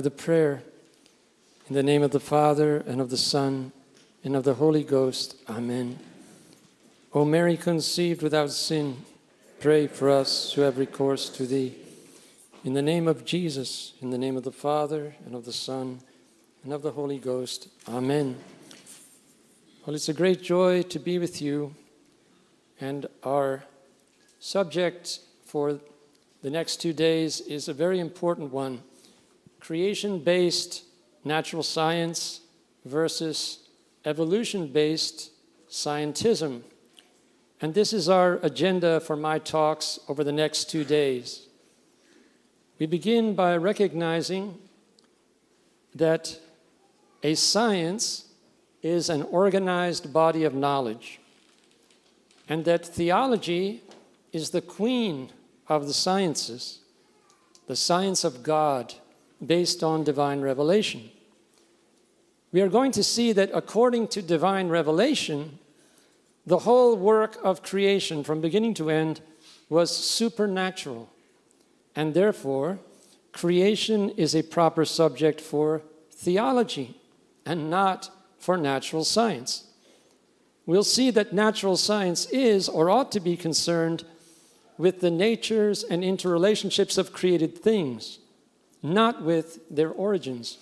with a prayer. In the name of the Father, and of the Son, and of the Holy Ghost. Amen. O Mary conceived without sin, pray for us who have recourse to thee. In the name of Jesus, in the name of the Father, and of the Son, and of the Holy Ghost. Amen. Well, it's a great joy to be with you, and our subject for the next two days is a very important one creation based natural science versus evolution based scientism. And this is our agenda for my talks over the next two days. We begin by recognizing that a science is an organized body of knowledge, and that theology is the queen of the sciences, the science of God based on divine revelation. We are going to see that according to divine revelation, the whole work of creation from beginning to end was supernatural. And therefore, creation is a proper subject for theology and not for natural science. We'll see that natural science is or ought to be concerned with the natures and interrelationships of created things, not with their origins.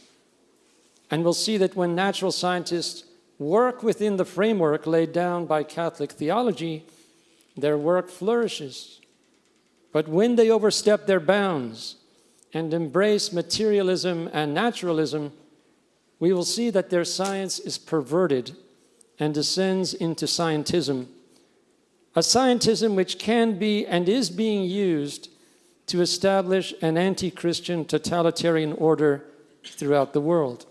And we'll see that when natural scientists work within the framework laid down by Catholic theology, their work flourishes. But when they overstep their bounds and embrace materialism and naturalism, we will see that their science is perverted and descends into scientism, a scientism which can be and is being used to establish an anti-Christian totalitarian order throughout the world.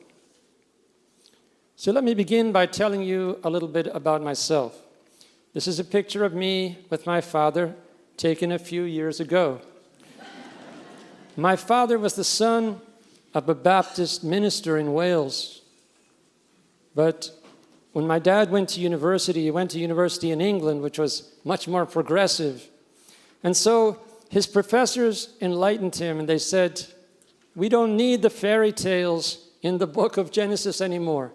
So let me begin by telling you a little bit about myself. This is a picture of me with my father taken a few years ago. my father was the son of a Baptist minister in Wales. But when my dad went to university, he went to university in England, which was much more progressive. And so his professors enlightened him and they said, we don't need the fairy tales in the book of Genesis anymore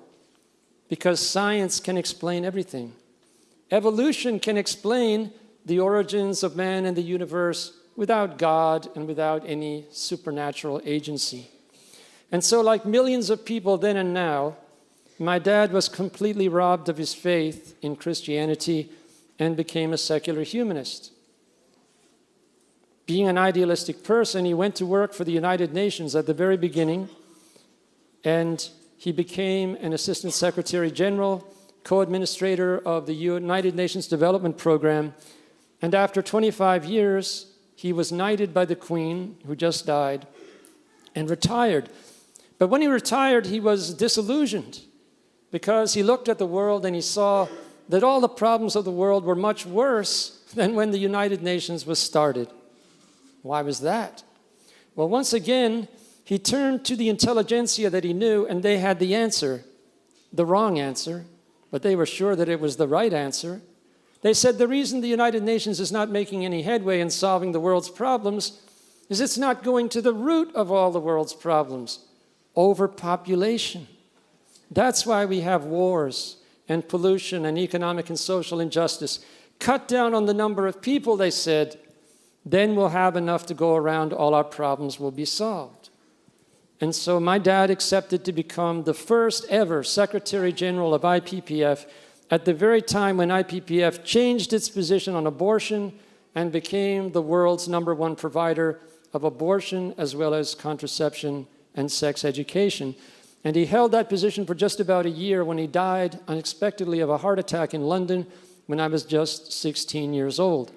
because science can explain everything. Evolution can explain the origins of man and the universe without God and without any supernatural agency. And so like millions of people then and now, my dad was completely robbed of his faith in Christianity and became a secular humanist. Being an idealistic person, he went to work for the United Nations at the very beginning and he became an Assistant Secretary General, co-administrator of the United Nations Development Program, and after 25 years, he was knighted by the Queen, who just died, and retired. But when he retired, he was disillusioned because he looked at the world and he saw that all the problems of the world were much worse than when the United Nations was started. Why was that? Well, once again, he turned to the intelligentsia that he knew and they had the answer, the wrong answer, but they were sure that it was the right answer. They said the reason the United Nations is not making any headway in solving the world's problems is it's not going to the root of all the world's problems, overpopulation. That's why we have wars and pollution and economic and social injustice. Cut down on the number of people, they said, then we'll have enough to go around, all our problems will be solved. And so my dad accepted to become the first ever Secretary General of IPPF at the very time when IPPF changed its position on abortion and became the world's number one provider of abortion as well as contraception and sex education. And he held that position for just about a year when he died unexpectedly of a heart attack in London when I was just 16 years old.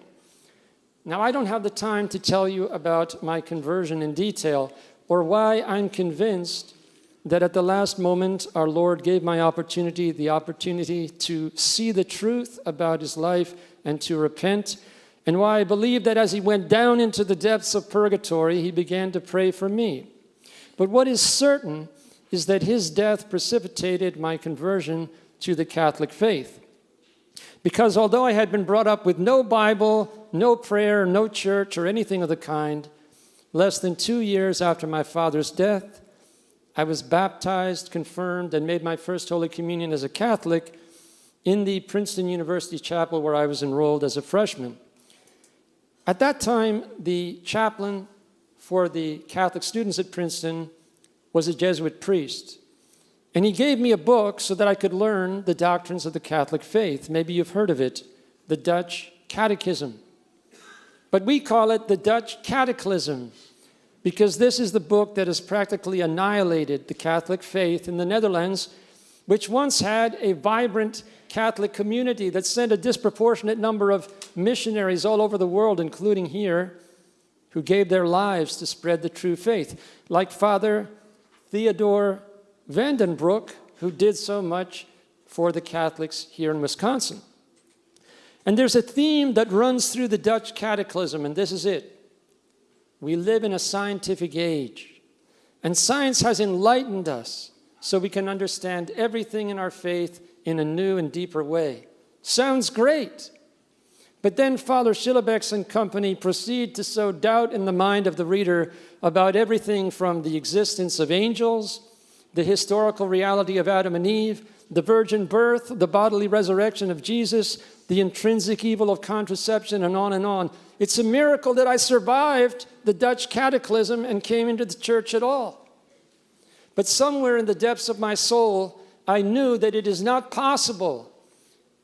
Now, I don't have the time to tell you about my conversion in detail or why I'm convinced that at the last moment our Lord gave my opportunity the opportunity to see the truth about his life and to repent and why I believe that as he went down into the depths of purgatory he began to pray for me. But what is certain is that his death precipitated my conversion to the Catholic faith. Because although I had been brought up with no Bible, no prayer, no church or anything of the kind, less than two years after my father's death, I was baptized, confirmed, and made my first Holy Communion as a Catholic in the Princeton University Chapel where I was enrolled as a freshman. At that time, the chaplain for the Catholic students at Princeton was a Jesuit priest. And he gave me a book so that I could learn the doctrines of the Catholic faith. Maybe you've heard of it, the Dutch Catechism. But we call it the Dutch Cataclysm because this is the book that has practically annihilated the Catholic faith in the Netherlands, which once had a vibrant Catholic community that sent a disproportionate number of missionaries all over the world, including here, who gave their lives to spread the true faith, like Father Theodore Vandenbroek, who did so much for the Catholics here in Wisconsin. And there's a theme that runs through the Dutch cataclysm, and this is it. We live in a scientific age, and science has enlightened us so we can understand everything in our faith in a new and deeper way. Sounds great. But then Father Schillebeeckx and company proceed to sow doubt in the mind of the reader about everything from the existence of angels, the historical reality of Adam and Eve, the virgin birth, the bodily resurrection of Jesus, the intrinsic evil of contraception, and on and on. It's a miracle that I survived the Dutch cataclysm and came into the church at all. But somewhere in the depths of my soul, I knew that it is not possible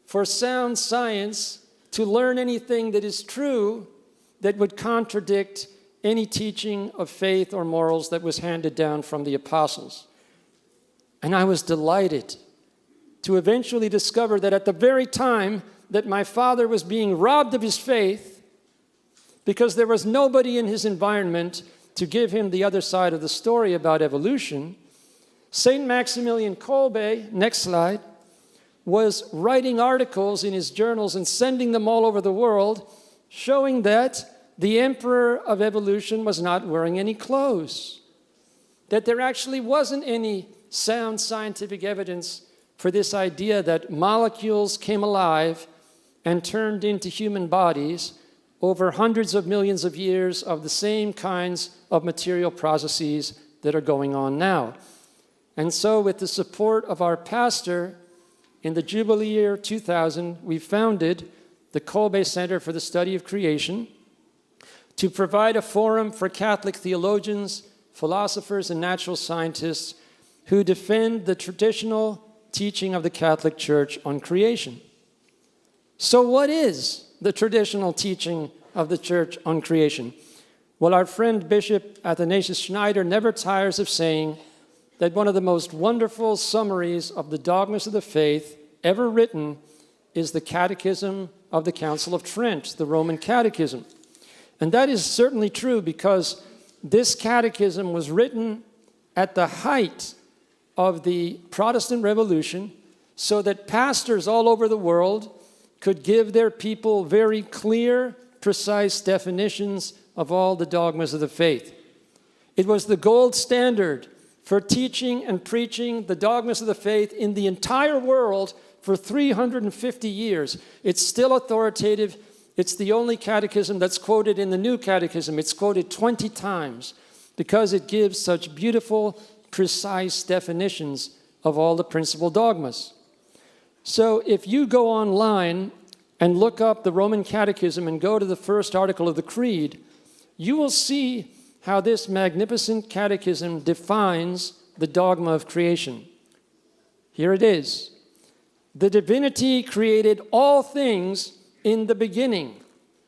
for sound science to learn anything that is true that would contradict any teaching of faith or morals that was handed down from the apostles. And I was delighted to eventually discover that at the very time that my father was being robbed of his faith because there was nobody in his environment to give him the other side of the story about evolution, St. Maximilian Kolbe, next slide, was writing articles in his journals and sending them all over the world, showing that the emperor of evolution was not wearing any clothes, that there actually wasn't any sound scientific evidence for this idea that molecules came alive and turned into human bodies over hundreds of millions of years of the same kinds of material processes that are going on now. And so with the support of our pastor, in the Jubilee year 2000, we founded the Kolbe Center for the Study of Creation to provide a forum for Catholic theologians, philosophers, and natural scientists who defend the traditional teaching of the Catholic Church on creation. So what is the traditional teaching of the Church on creation? Well, our friend Bishop Athanasius Schneider never tires of saying that one of the most wonderful summaries of the dogmas of the faith ever written is the Catechism of the Council of Trent, the Roman Catechism. And that is certainly true because this catechism was written at the height of the Protestant Revolution so that pastors all over the world could give their people very clear, precise definitions of all the dogmas of the faith. It was the gold standard for teaching and preaching the dogmas of the faith in the entire world for 350 years. It's still authoritative. It's the only catechism that's quoted in the New Catechism. It's quoted 20 times because it gives such beautiful, precise definitions of all the principal dogmas. So if you go online and look up the Roman Catechism and go to the first article of the Creed, you will see how this magnificent catechism defines the dogma of creation. Here it is. The divinity created all things in the beginning,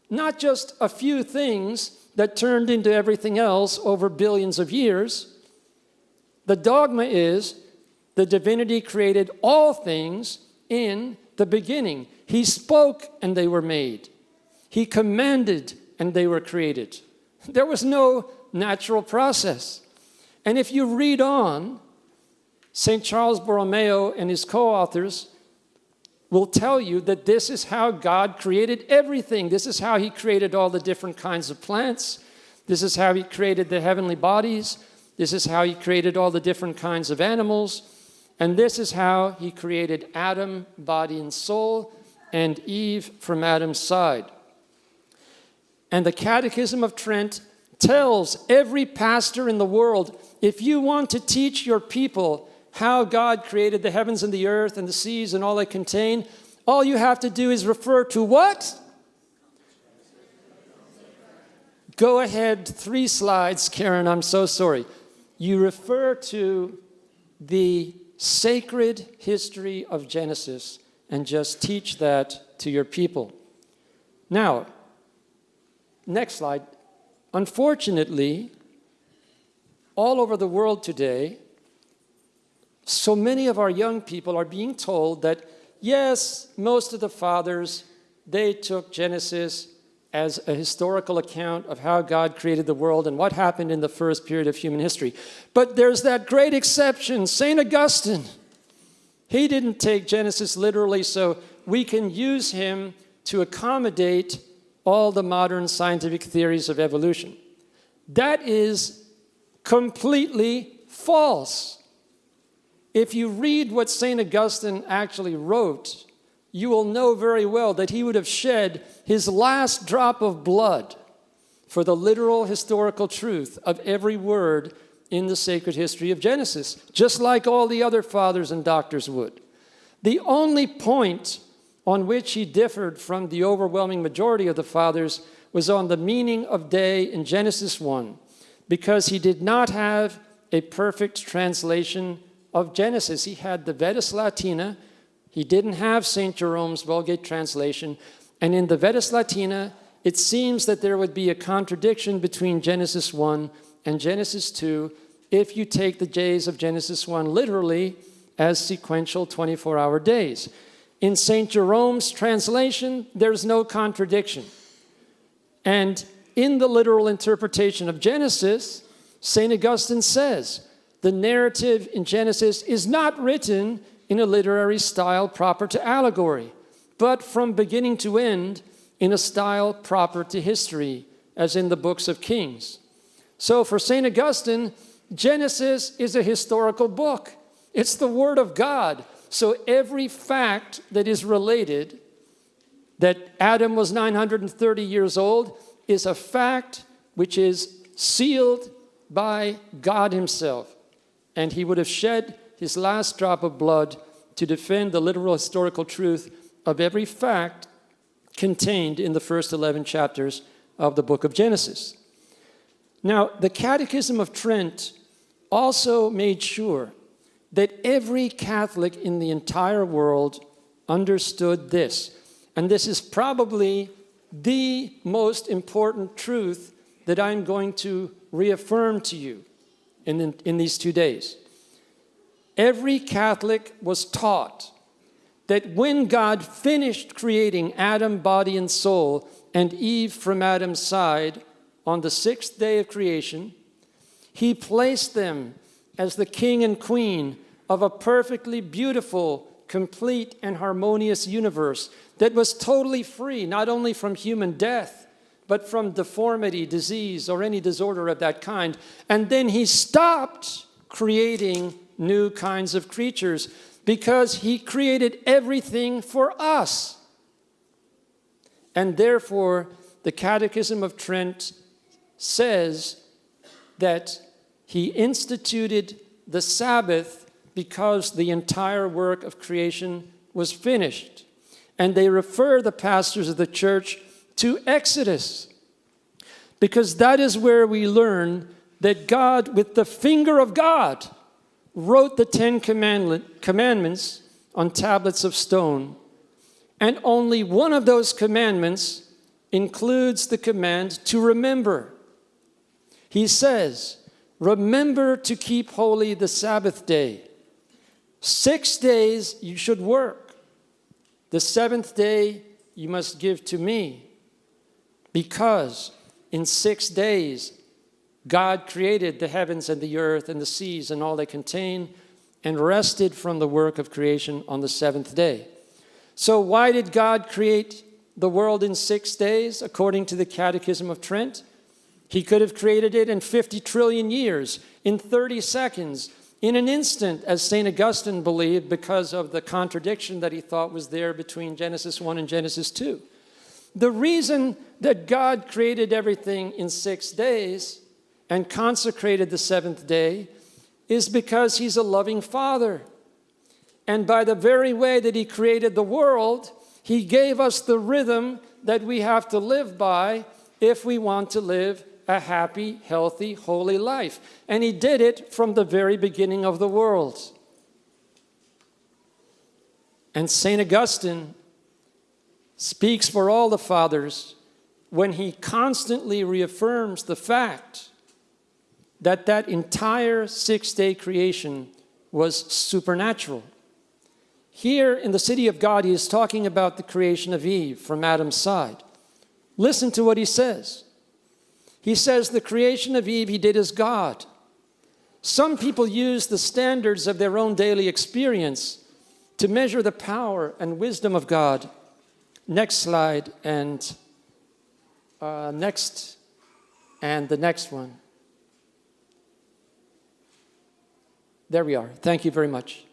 not just a few things that turned into everything else over billions of years. The dogma is the divinity created all things in the beginning. He spoke and they were made. He commanded and they were created. There was no natural process. And if you read on, St. Charles Borromeo and his co-authors will tell you that this is how God created everything. This is how he created all the different kinds of plants. This is how he created the heavenly bodies. This is how he created all the different kinds of animals. And this is how he created Adam, body and soul, and Eve from Adam's side. And the Catechism of Trent tells every pastor in the world if you want to teach your people how God created the heavens and the earth and the seas and all they contain, all you have to do is refer to what? Go ahead, three slides, Karen, I'm so sorry. You refer to the sacred history of Genesis and just teach that to your people. Now, next slide. Unfortunately, all over the world today, so many of our young people are being told that, yes, most of the fathers, they took Genesis as a historical account of how God created the world and what happened in the first period of human history. But there's that great exception, St. Augustine. He didn't take Genesis literally, so we can use him to accommodate all the modern scientific theories of evolution. That is completely false. If you read what St. Augustine actually wrote, you will know very well that he would have shed his last drop of blood for the literal historical truth of every word in the sacred history of Genesis, just like all the other fathers and doctors would. The only point on which he differed from the overwhelming majority of the fathers was on the meaning of day in Genesis 1, because he did not have a perfect translation of Genesis. He had the Vetus Latina, he didn't have St. Jerome's Vulgate translation. And in the Vetus Latina, it seems that there would be a contradiction between Genesis 1 and Genesis 2 if you take the days of Genesis 1 literally as sequential 24-hour days. In St. Jerome's translation, there's no contradiction. And in the literal interpretation of Genesis, St. Augustine says, the narrative in Genesis is not written in a literary style proper to allegory, but from beginning to end in a style proper to history, as in the books of Kings. So for St. Augustine, Genesis is a historical book. It's the Word of God. So every fact that is related, that Adam was 930 years old, is a fact which is sealed by God himself. And he would have shed his last drop of blood to defend the literal historical truth of every fact contained in the first 11 chapters of the book of Genesis. Now, the Catechism of Trent also made sure that every Catholic in the entire world understood this. And this is probably the most important truth that I'm going to reaffirm to you in, in, in these two days. Every Catholic was taught that when God finished creating Adam, body and soul, and Eve from Adam's side on the sixth day of creation, he placed them as the king and queen of a perfectly beautiful, complete, and harmonious universe that was totally free, not only from human death, but from deformity, disease, or any disorder of that kind. And then he stopped creating new kinds of creatures because he created everything for us. And therefore, the Catechism of Trent says that he instituted the Sabbath because the entire work of creation was finished. And they refer the pastors of the church to Exodus because that is where we learn that God, with the finger of God, wrote the Ten Commandments on tablets of stone, and only one of those commandments includes the command to remember. He says, remember to keep holy the Sabbath day. Six days you should work. The seventh day you must give to me. Because in six days God created the heavens and the earth and the seas and all they contain and rested from the work of creation on the seventh day. So why did God create the world in six days according to the Catechism of Trent? He could have created it in 50 trillion years, in 30 seconds, in an instant, as St. Augustine believed because of the contradiction that he thought was there between Genesis 1 and Genesis 2. The reason that God created everything in six days and consecrated the seventh day is because he's a loving father. And by the very way that he created the world, he gave us the rhythm that we have to live by if we want to live a happy, healthy, holy life. And he did it from the very beginning of the world. And St. Augustine speaks for all the fathers when he constantly reaffirms the fact that that entire six-day creation was supernatural. Here in the city of God, he is talking about the creation of Eve from Adam's side. Listen to what he says. He says the creation of Eve he did as God. Some people use the standards of their own daily experience to measure the power and wisdom of God. Next slide and uh, next and the next one. There we are. Thank you very much.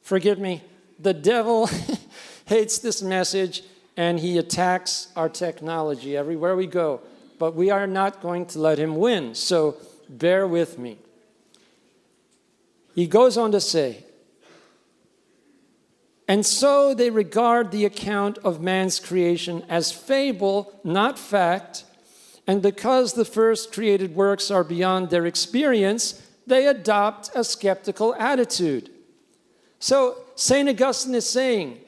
Forgive me. The devil hates this message and he attacks our technology everywhere we go. But we are not going to let him win. So bear with me. He goes on to say, and so they regard the account of man's creation as fable, not fact. And because the first created works are beyond their experience, they adopt a skeptical attitude. So St. Augustine is saying,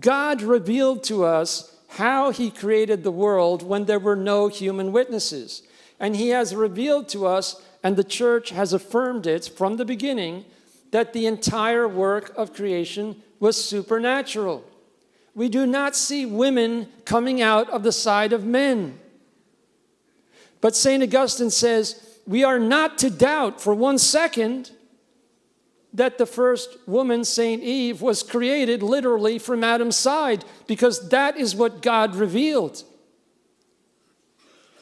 God revealed to us how he created the world when there were no human witnesses. And he has revealed to us, and the church has affirmed it from the beginning, that the entire work of creation was supernatural. We do not see women coming out of the side of men. But St. Augustine says, we are not to doubt for one second that the first woman, St. Eve, was created literally from Adam's side because that is what God revealed.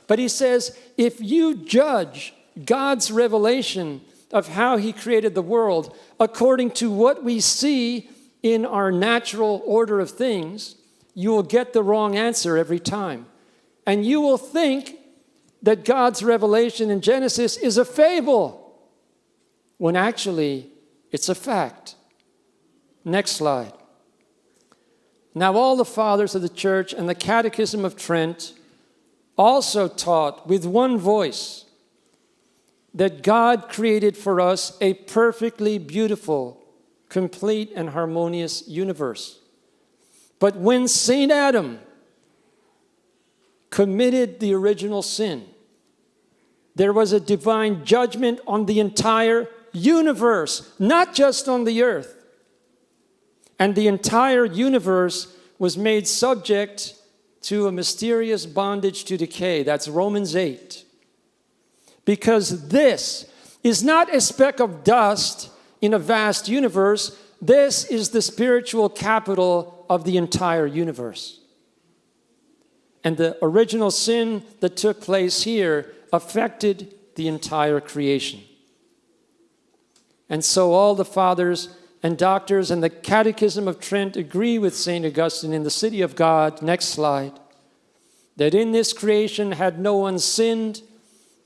But he says, if you judge God's revelation of how he created the world according to what we see in our natural order of things, you will get the wrong answer every time. And you will think that God's revelation in Genesis is a fable, when actually it's a fact. Next slide. Now all the fathers of the church and the Catechism of Trent also taught with one voice that God created for us a perfectly beautiful, complete and harmonious universe. But when St. Adam committed the original sin, there was a divine judgment on the entire universe, not just on the earth. And the entire universe was made subject to a mysterious bondage to decay. That's Romans 8. Because this is not a speck of dust in a vast universe. This is the spiritual capital of the entire universe. And the original sin that took place here affected the entire creation. And so all the fathers and doctors and the Catechism of Trent agree with St. Augustine in the City of God, next slide, that in this creation had no one sinned,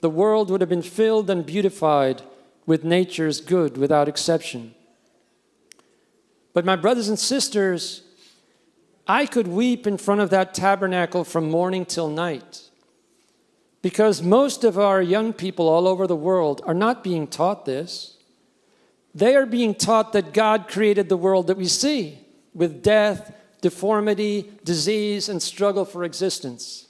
the world would have been filled and beautified with nature's good without exception. But my brothers and sisters, I could weep in front of that tabernacle from morning till night. Because most of our young people all over the world are not being taught this. They are being taught that God created the world that we see with death, deformity, disease, and struggle for existence.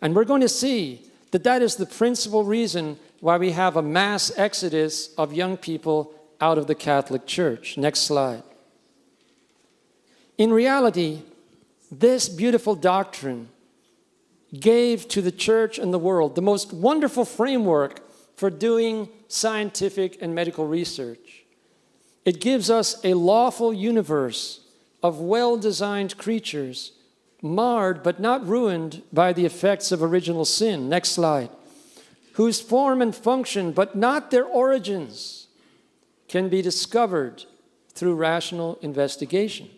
And we're going to see that that is the principal reason why we have a mass exodus of young people out of the Catholic Church. Next slide. In reality, this beautiful doctrine gave to the church and the world the most wonderful framework for doing scientific and medical research. It gives us a lawful universe of well-designed creatures, marred but not ruined by the effects of original sin. Next slide. Whose form and function, but not their origins, can be discovered through rational investigation.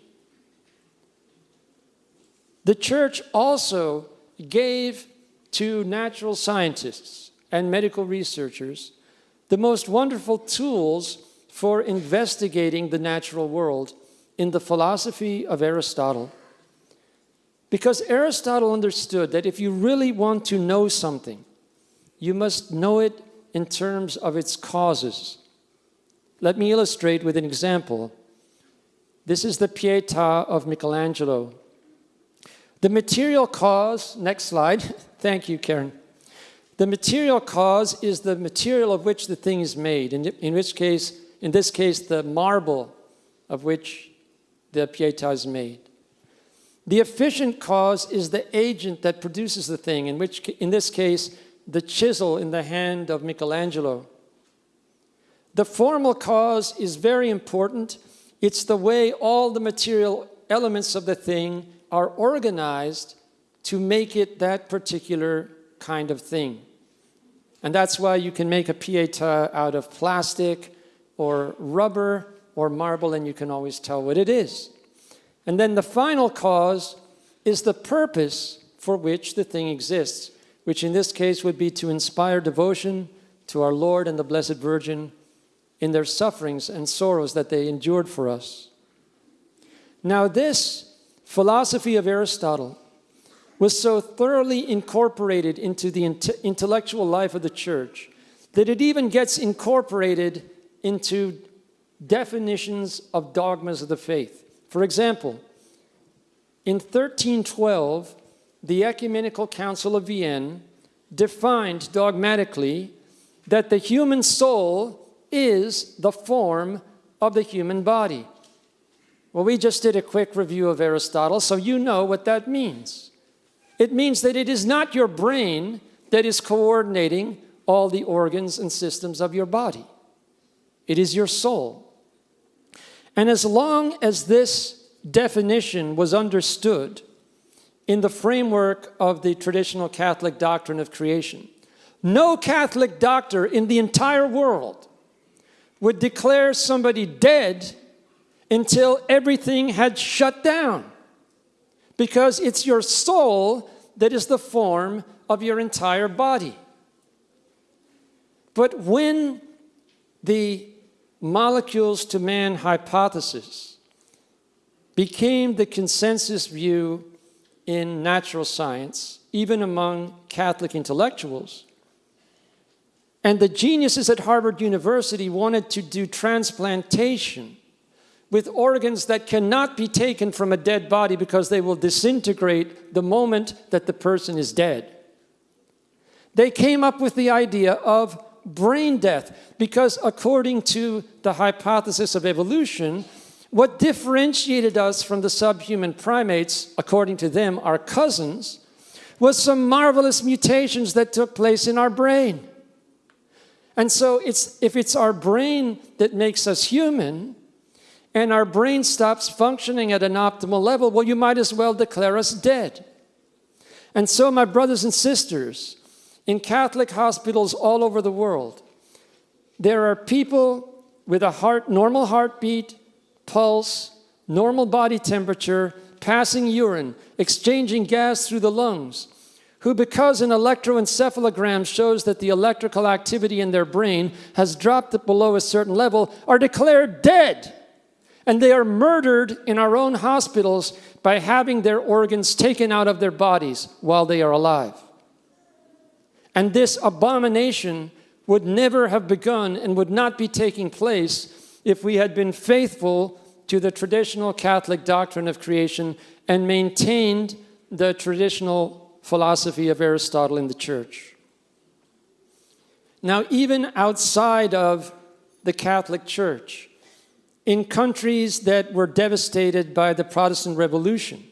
The church also gave to natural scientists and medical researchers the most wonderful tools for investigating the natural world in the philosophy of Aristotle. Because Aristotle understood that if you really want to know something, you must know it in terms of its causes. Let me illustrate with an example. This is the Pietà of Michelangelo. The material cause, next slide, thank you, Karen. The material cause is the material of which the thing is made, in, in which case, in this case, the marble of which the Pietà is made. The efficient cause is the agent that produces the thing, in which, in this case, the chisel in the hand of Michelangelo. The formal cause is very important. It's the way all the material elements of the thing are organized to make it that particular kind of thing. And that's why you can make a pieta out of plastic or rubber or marble and you can always tell what it is. And then the final cause is the purpose for which the thing exists, which in this case would be to inspire devotion to our Lord and the Blessed Virgin in their sufferings and sorrows that they endured for us. Now this philosophy of Aristotle was so thoroughly incorporated into the intellectual life of the church that it even gets incorporated into definitions of dogmas of the faith. For example, in 1312, the Ecumenical Council of Vienne defined dogmatically that the human soul is the form of the human body. Well, we just did a quick review of Aristotle, so you know what that means. It means that it is not your brain that is coordinating all the organs and systems of your body. It is your soul. And as long as this definition was understood in the framework of the traditional Catholic doctrine of creation, no Catholic doctor in the entire world would declare somebody dead until everything had shut down. Because it's your soul that is the form of your entire body. But when the molecules to man hypothesis became the consensus view in natural science, even among Catholic intellectuals, and the geniuses at Harvard University wanted to do transplantation with organs that cannot be taken from a dead body because they will disintegrate the moment that the person is dead. They came up with the idea of brain death because according to the hypothesis of evolution, what differentiated us from the subhuman primates, according to them, our cousins, was some marvelous mutations that took place in our brain. And so it's, if it's our brain that makes us human, and our brain stops functioning at an optimal level, well, you might as well declare us dead. And so, my brothers and sisters, in Catholic hospitals all over the world, there are people with a heart, normal heartbeat, pulse, normal body temperature, passing urine, exchanging gas through the lungs, who because an electroencephalogram shows that the electrical activity in their brain has dropped below a certain level, are declared dead. And they are murdered in our own hospitals by having their organs taken out of their bodies while they are alive. And this abomination would never have begun and would not be taking place if we had been faithful to the traditional Catholic doctrine of creation and maintained the traditional philosophy of Aristotle in the church. Now, even outside of the Catholic Church, in countries that were devastated by the Protestant Revolution,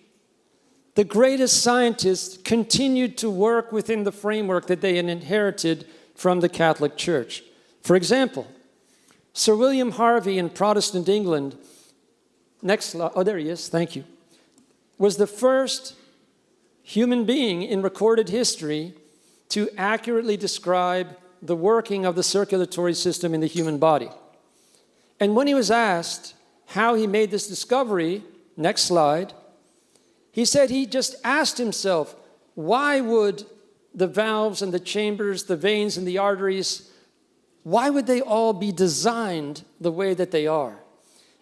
the greatest scientists continued to work within the framework that they had inherited from the Catholic Church. For example, Sir William Harvey in Protestant England, next slide, oh, there he is, thank you, was the first human being in recorded history to accurately describe the working of the circulatory system in the human body. And when he was asked how he made this discovery, next slide, he said he just asked himself, why would the valves and the chambers, the veins and the arteries, why would they all be designed the way that they are?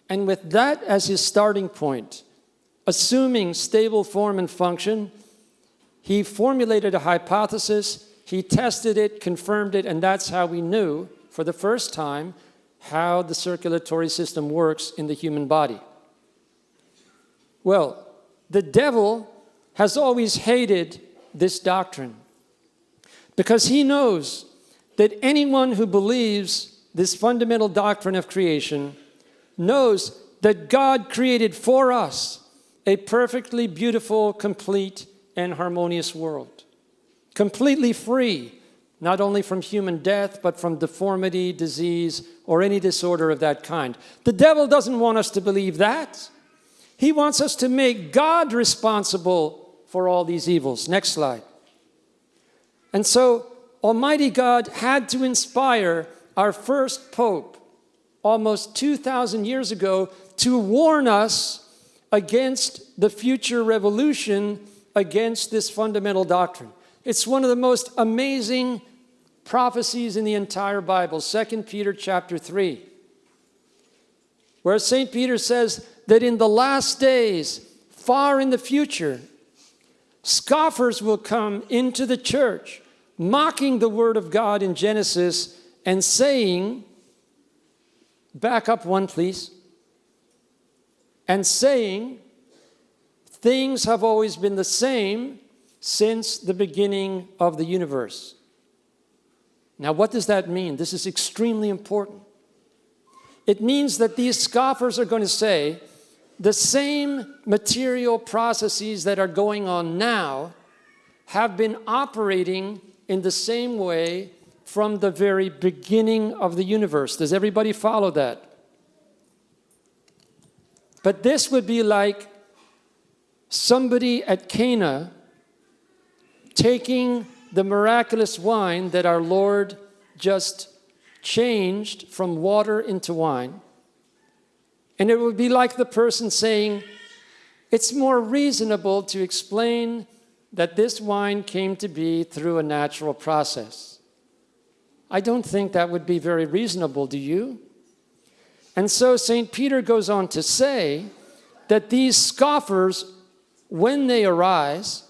And with that as his starting point, assuming stable form and function, he formulated a hypothesis, he tested it, confirmed it, and that's how we knew for the first time how the circulatory system works in the human body. Well, the devil has always hated this doctrine because he knows that anyone who believes this fundamental doctrine of creation knows that God created for us a perfectly beautiful, complete, and harmonious world. Completely free, not only from human death, but from deformity, disease, or any disorder of that kind. The devil doesn't want us to believe that. He wants us to make God responsible for all these evils. Next slide. And so Almighty God had to inspire our first Pope almost 2,000 years ago to warn us against the future revolution against this fundamental doctrine. It's one of the most amazing prophecies in the entire Bible, 2 Peter chapter 3, where St. Peter says that in the last days, far in the future, scoffers will come into the church, mocking the word of God in Genesis and saying, back up one please, and saying, things have always been the same since the beginning of the universe. Now, what does that mean? This is extremely important. It means that these scoffers are going to say the same material processes that are going on now have been operating in the same way from the very beginning of the universe. Does everybody follow that? But this would be like somebody at Cana taking the miraculous wine that our Lord just changed from water into wine. And it would be like the person saying, it's more reasonable to explain that this wine came to be through a natural process. I don't think that would be very reasonable, do you? And so St. Peter goes on to say that these scoffers, when they arise,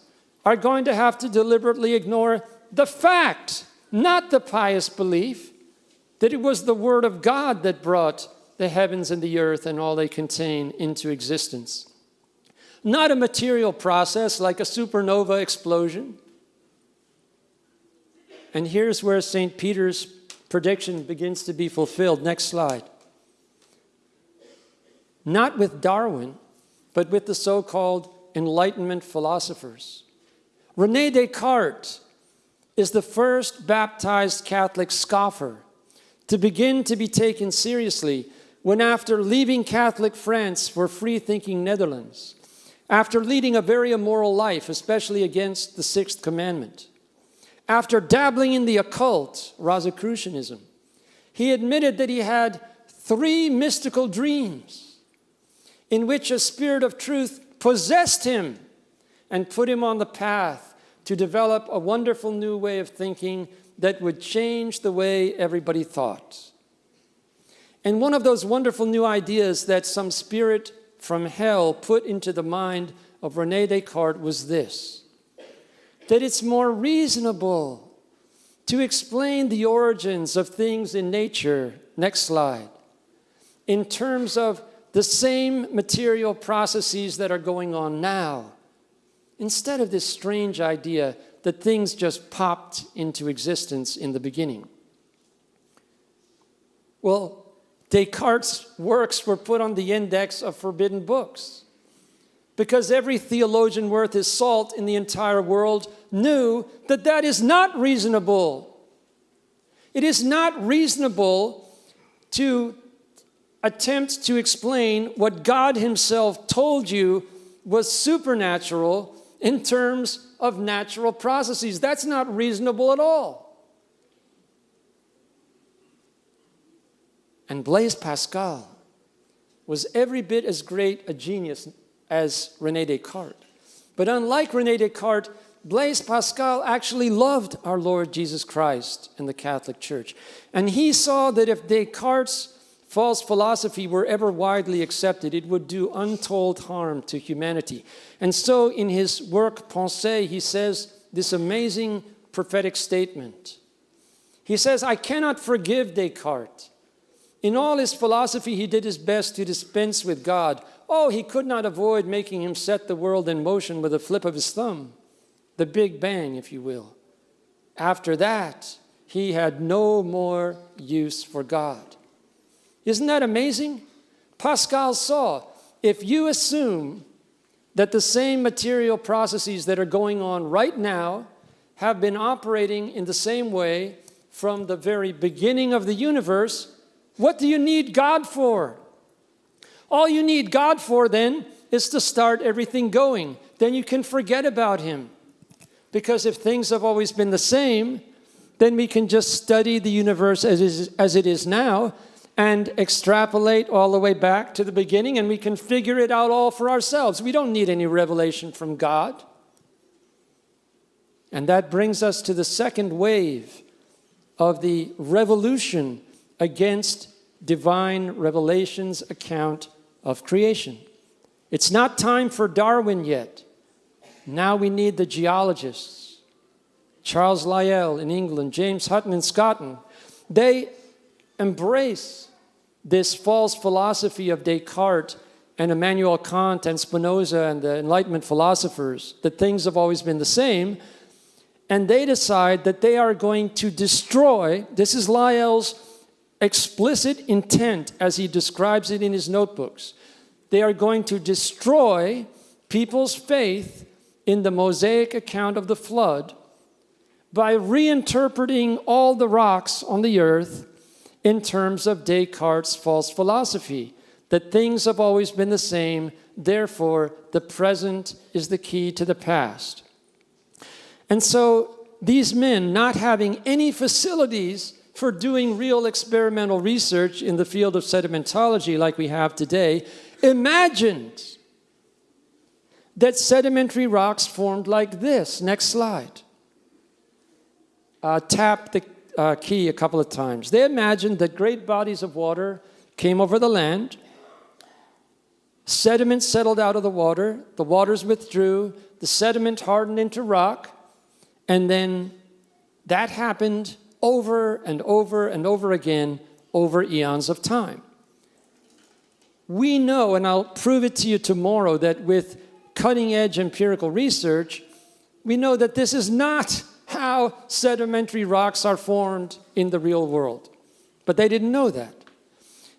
are going to have to deliberately ignore the fact, not the pious belief, that it was the Word of God that brought the heavens and the earth and all they contain into existence. Not a material process like a supernova explosion. And here's where St. Peter's prediction begins to be fulfilled. Next slide. Not with Darwin, but with the so-called Enlightenment philosophers. Rene Descartes is the first baptized Catholic scoffer to begin to be taken seriously when after leaving Catholic France for free-thinking Netherlands, after leading a very immoral life, especially against the sixth commandment, after dabbling in the occult, Rosicrucianism, he admitted that he had three mystical dreams in which a spirit of truth possessed him and put him on the path to develop a wonderful new way of thinking that would change the way everybody thought. And one of those wonderful new ideas that some spirit from hell put into the mind of Rene Descartes was this, that it's more reasonable to explain the origins of things in nature, next slide, in terms of the same material processes that are going on now, instead of this strange idea that things just popped into existence in the beginning. Well, Descartes' works were put on the index of forbidden books because every theologian worth his salt in the entire world knew that that is not reasonable. It is not reasonable to attempt to explain what God himself told you was supernatural in terms of natural processes. That's not reasonable at all. And Blaise Pascal was every bit as great a genius as René Descartes. But unlike René Descartes, Blaise Pascal actually loved our Lord Jesus Christ and the Catholic Church. And he saw that if Descartes' false philosophy were ever widely accepted, it would do untold harm to humanity. And so in his work, Pensées, he says this amazing prophetic statement. He says, I cannot forgive Descartes. In all his philosophy, he did his best to dispense with God. Oh, he could not avoid making him set the world in motion with a flip of his thumb the Big Bang, if you will. After that, he had no more use for God. Isn't that amazing? Pascal saw if you assume that the same material processes that are going on right now have been operating in the same way from the very beginning of the universe, what do you need God for? All you need God for then is to start everything going. Then you can forget about Him. Because if things have always been the same, then we can just study the universe as, it is now and extrapolate all the way back to the beginning and we can figure it out all for ourselves. We don't need any revelation from God. And that brings us to the second wave of the revolution against divine revelation's account of creation. It's not time for Darwin yet. Now we need the geologists. Charles Lyell in England, James Hutton in Scotland. They embrace this false philosophy of Descartes and Immanuel Kant and Spinoza and the Enlightenment philosophers, that things have always been the same, and they decide that they are going to destroy, this is Lyell's explicit intent as he describes it in his notebooks, they are going to destroy people's faith in the Mosaic account of the flood by reinterpreting all the rocks on the earth in terms of Descartes' false philosophy, that things have always been the same, therefore the present is the key to the past. And so these men, not having any facilities for doing real experimental research in the field of sedimentology like we have today, imagined that sedimentary rocks formed like this. Next slide. Uh, tap the uh, key a couple of times. They imagined that great bodies of water came over the land, sediment settled out of the water, the waters withdrew, the sediment hardened into rock, and then that happened over and over and over again over eons of time. We know, and I'll prove it to you tomorrow, that with cutting edge empirical research, we know that this is not how sedimentary rocks are formed in the real world. But they didn't know that.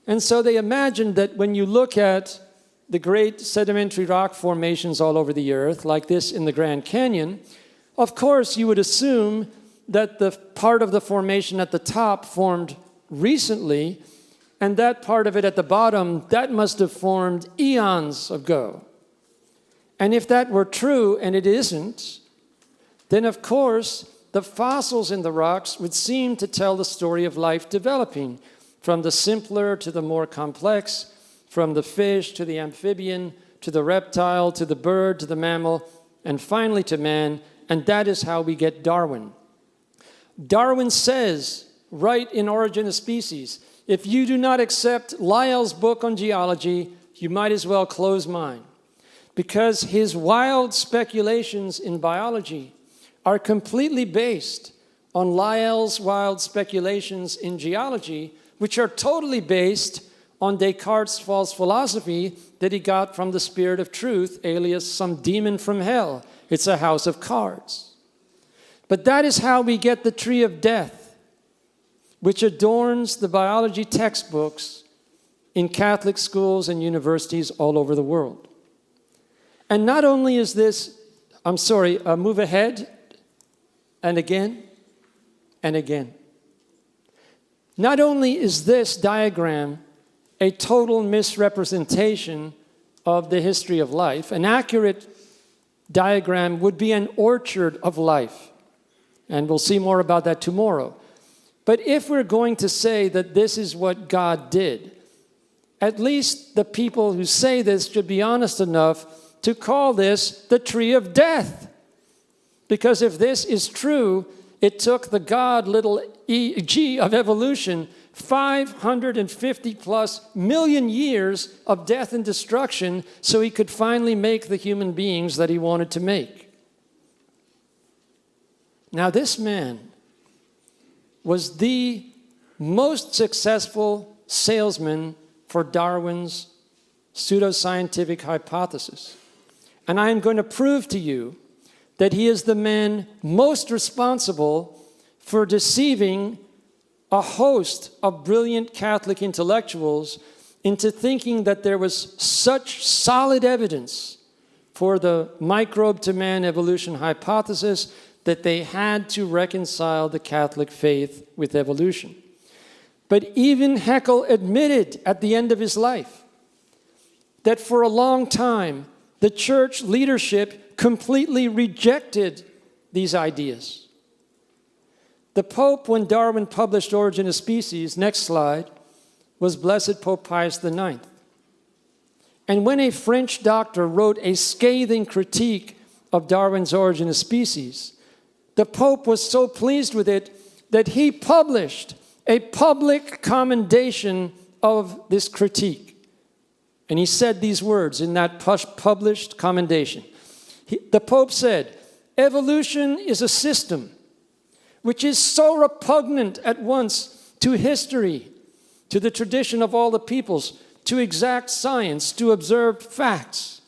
And so they imagined that when you look at the great sedimentary rock formations all over the earth, like this in the Grand Canyon, of course you would assume that the part of the formation at the top formed recently, and that part of it at the bottom, that must have formed eons ago. And if that were true, and it isn't, then of course the fossils in the rocks would seem to tell the story of life developing from the simpler to the more complex, from the fish to the amphibian, to the reptile, to the bird, to the mammal, and finally to man, and that is how we get Darwin. Darwin says, right in Origin of Species, if you do not accept Lyell's book on geology, you might as well close mine because his wild speculations in biology are completely based on Lyell's wild speculations in geology, which are totally based on Descartes' false philosophy that he got from the spirit of truth, alias some demon from hell. It's a house of cards. But that is how we get the tree of death, which adorns the biology textbooks in Catholic schools and universities all over the world. And not only is this, I'm sorry, uh, move ahead and again and again. Not only is this diagram a total misrepresentation of the history of life, an accurate diagram would be an orchard of life. And we'll see more about that tomorrow. But if we're going to say that this is what God did, at least the people who say this should be honest enough to call this the tree of death. Because if this is true, it took the God little e, g of evolution 550 plus million years of death and destruction so he could finally make the human beings that he wanted to make. Now, this man was the most successful salesman for Darwin's pseudoscientific hypothesis. And I am going to prove to you that he is the man most responsible for deceiving a host of brilliant Catholic intellectuals into thinking that there was such solid evidence for the microbe to man evolution hypothesis that they had to reconcile the Catholic faith with evolution. But even Haeckel admitted at the end of his life that for a long time the church leadership completely rejected these ideas. The Pope, when Darwin published Origin of Species, next slide, was Blessed Pope Pius IX. And when a French doctor wrote a scathing critique of Darwin's Origin of Species, the Pope was so pleased with it that he published a public commendation of this critique. And he said these words in that published commendation. He, the Pope said, evolution is a system which is so repugnant at once to history, to the tradition of all the peoples, to exact science, to observed facts,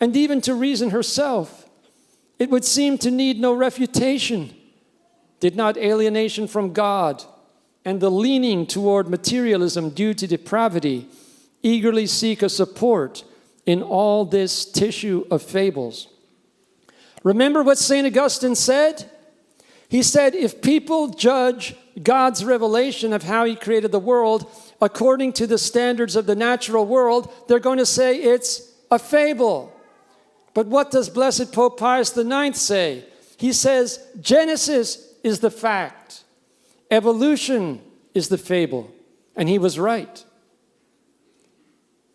and even to reason herself. It would seem to need no refutation. Did not alienation from God and the leaning toward materialism due to depravity eagerly seek a support in all this tissue of fables? Remember what St. Augustine said? He said, if people judge God's revelation of how he created the world according to the standards of the natural world, they're going to say it's a fable. But what does Blessed Pope Pius IX say? He says, Genesis is the fact, evolution is the fable. And he was right.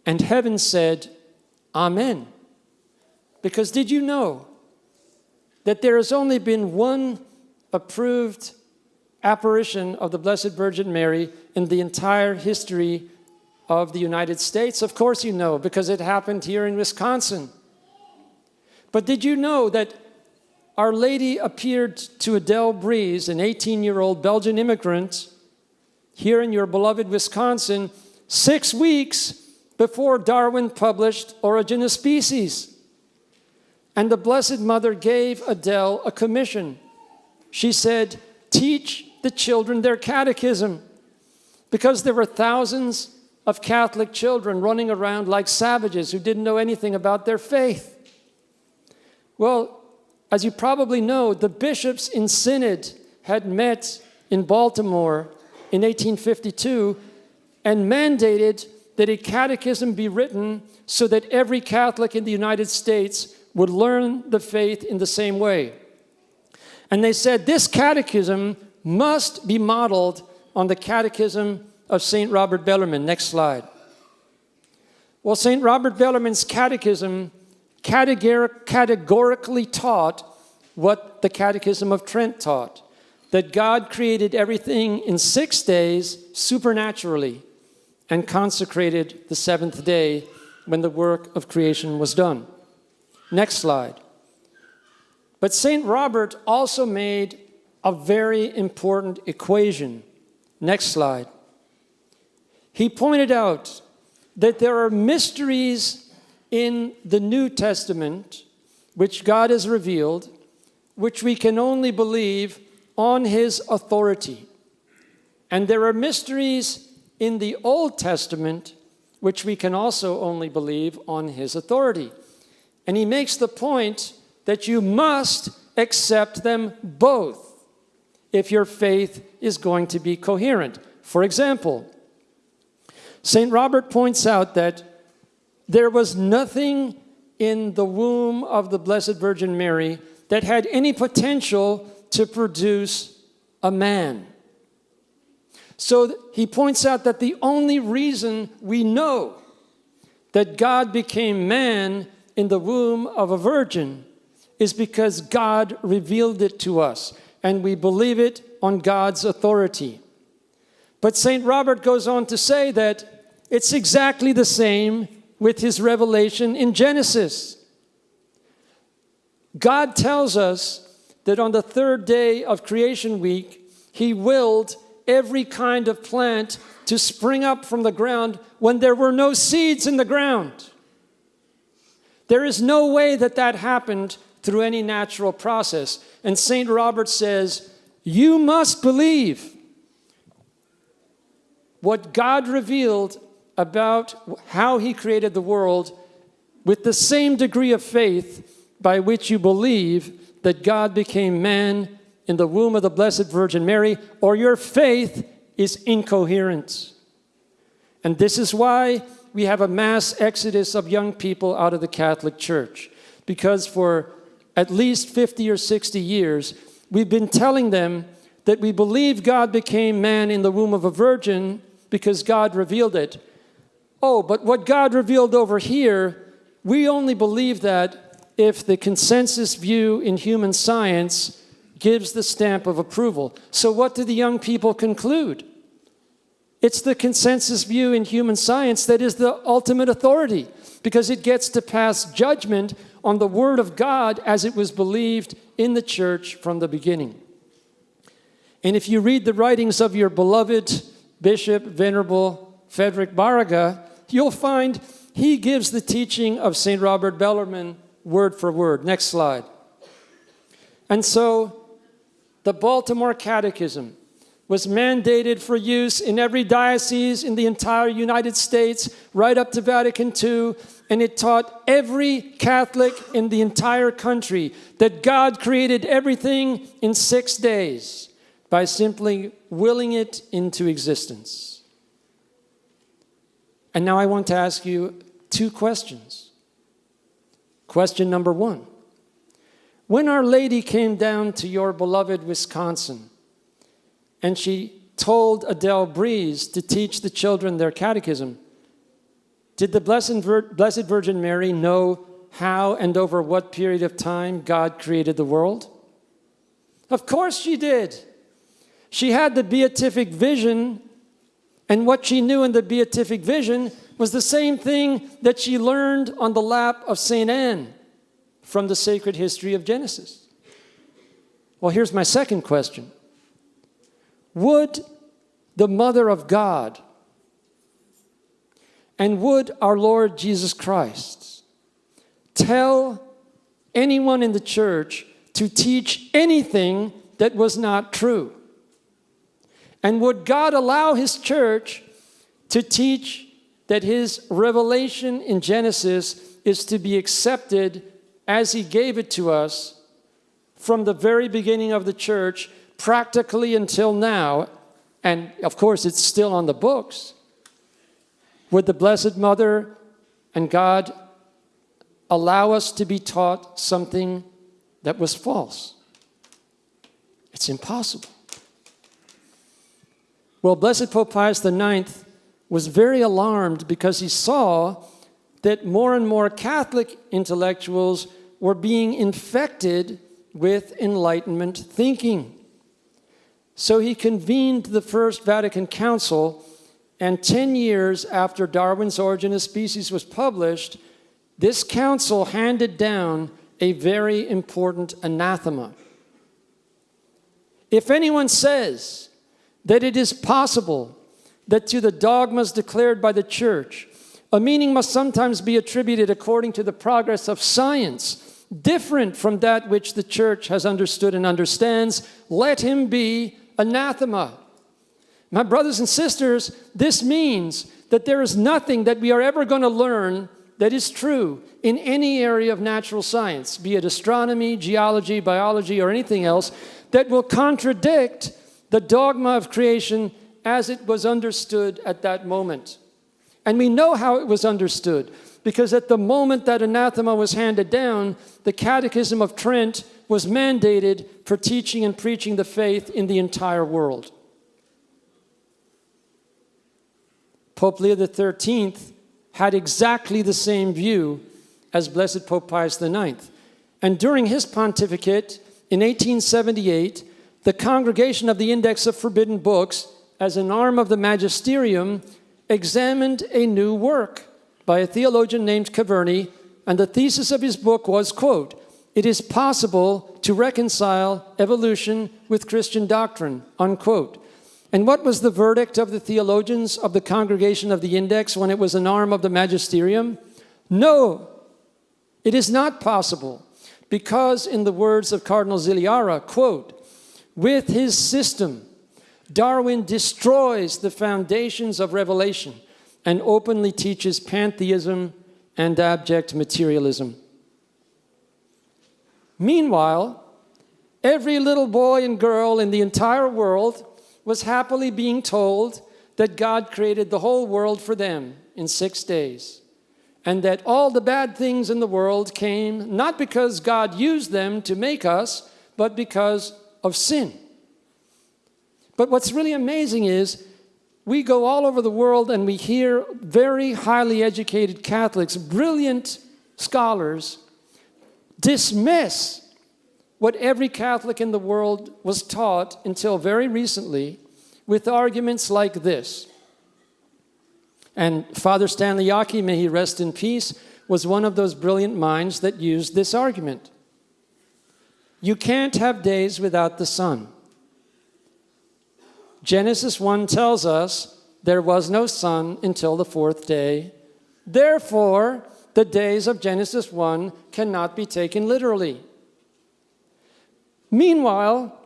And heaven said, Amen. Because did you know that there has only been one approved apparition of the Blessed Virgin Mary in the entire history of the United States? Of course you know, because it happened here in Wisconsin. But did you know that Our Lady appeared to Adele Brise, an 18-year-old Belgian immigrant, here in your beloved Wisconsin, six weeks before Darwin published Origin of Species. And the Blessed Mother gave Adele a commission she said, teach the children their catechism. Because there were thousands of Catholic children running around like savages who didn't know anything about their faith. Well, as you probably know, the bishops in Synod had met in Baltimore in 1852 and mandated that a catechism be written so that every Catholic in the United States would learn the faith in the same way. And they said this catechism must be modeled on the catechism of St. Robert Bellarmine. Next slide. Well, St. Robert Bellarmine's catechism categorically taught what the Catechism of Trent taught, that God created everything in six days supernaturally and consecrated the seventh day when the work of creation was done. Next slide. But St. Robert also made a very important equation. Next slide. He pointed out that there are mysteries in the New Testament which God has revealed, which we can only believe on his authority. And there are mysteries in the Old Testament which we can also only believe on his authority. And he makes the point that you must accept them both if your faith is going to be coherent. For example, St. Robert points out that there was nothing in the womb of the Blessed Virgin Mary that had any potential to produce a man. So he points out that the only reason we know that God became man in the womb of a virgin is because God revealed it to us, and we believe it on God's authority. But St. Robert goes on to say that it's exactly the same with his revelation in Genesis. God tells us that on the third day of creation week, he willed every kind of plant to spring up from the ground when there were no seeds in the ground. There is no way that that happened through any natural process. And St. Robert says, You must believe what God revealed about how He created the world with the same degree of faith by which you believe that God became man in the womb of the Blessed Virgin Mary, or your faith is incoherent. And this is why we have a mass exodus of young people out of the Catholic Church. Because for at least 50 or 60 years, we've been telling them that we believe God became man in the womb of a virgin because God revealed it. Oh, but what God revealed over here, we only believe that if the consensus view in human science gives the stamp of approval. So what do the young people conclude? It's the consensus view in human science that is the ultimate authority because it gets to pass judgment on the Word of God as it was believed in the church from the beginning. And if you read the writings of your beloved Bishop Venerable Frederick Baraga, you'll find he gives the teaching of St. Robert Bellarmine word for word. Next slide. And so the Baltimore Catechism was mandated for use in every diocese in the entire United States, right up to Vatican II, and it taught every Catholic in the entire country that God created everything in six days by simply willing it into existence. And now I want to ask you two questions. Question number one When Our Lady came down to your beloved Wisconsin, and she told Adele Brise to teach the children their catechism. Did the Blessed, Vir Blessed Virgin Mary know how and over what period of time God created the world? Of course she did. She had the beatific vision, and what she knew in the beatific vision was the same thing that she learned on the lap of St. Anne from the sacred history of Genesis. Well, here's my second question would the Mother of God and would our Lord Jesus Christ tell anyone in the church to teach anything that was not true? And would God allow His church to teach that His revelation in Genesis is to be accepted as He gave it to us from the very beginning of the church practically until now, and of course it's still on the books, would the Blessed Mother and God allow us to be taught something that was false? It's impossible. Well, Blessed Pope Pius IX was very alarmed because he saw that more and more Catholic intellectuals were being infected with Enlightenment thinking. So he convened the First Vatican Council, and 10 years after Darwin's Origin of Species was published, this council handed down a very important anathema. If anyone says that it is possible that to the dogmas declared by the church, a meaning must sometimes be attributed according to the progress of science, different from that which the church has understood and understands, let him be anathema. My brothers and sisters, this means that there is nothing that we are ever going to learn that is true in any area of natural science, be it astronomy, geology, biology, or anything else, that will contradict the dogma of creation as it was understood at that moment. And we know how it was understood because at the moment that anathema was handed down, the Catechism of Trent was mandated for teaching and preaching the faith in the entire world. Pope Leo XIII had exactly the same view as Blessed Pope Pius IX. And during his pontificate in 1878, the Congregation of the Index of Forbidden Books, as an arm of the magisterium, examined a new work by a theologian named Caverni, and the thesis of his book was, quote, it is possible to reconcile evolution with Christian doctrine, unquote. And what was the verdict of the theologians of the Congregation of the Index when it was an arm of the magisterium? No, it is not possible because in the words of Cardinal Zigliara, quote, with his system, Darwin destroys the foundations of revelation and openly teaches pantheism and abject materialism. Meanwhile, every little boy and girl in the entire world was happily being told that God created the whole world for them in six days and that all the bad things in the world came not because God used them to make us, but because of sin. But what's really amazing is we go all over the world and we hear very highly educated Catholics, brilliant scholars, dismiss what every Catholic in the world was taught until very recently with arguments like this. And Father Stanley Jaki, may he rest in peace, was one of those brilliant minds that used this argument. You can't have days without the sun. Genesis 1 tells us there was no sun until the fourth day. Therefore, the days of Genesis 1 cannot be taken literally. Meanwhile,